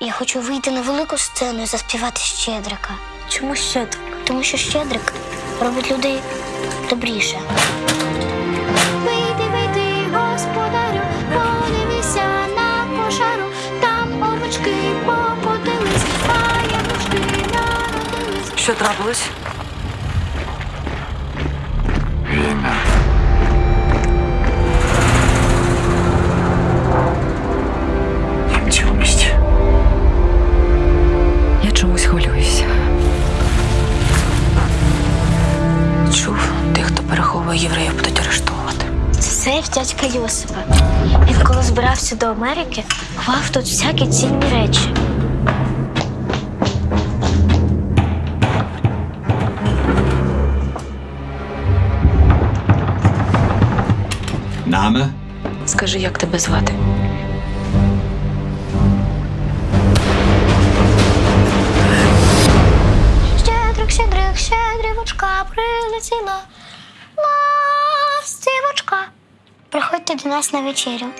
Я хочу вийти на велику сцену і заспівати Щедрика. Чому щедрик? Тому що Щедрик робить людей добріше. Вийди, вийди, господарю, подивися на кошару, там овочки попотились, а народились. Що трапилось? Переховує євреїв, будуть арештовувати. Це сейф дядька Йосипа. Він коли збирався до Америки, ховав тут всякі цінні речі. Name? Скажи, як тебе звати? Щедрик, щедрик, щедрівочка прилетіла. Приходьте до нас на вечерю.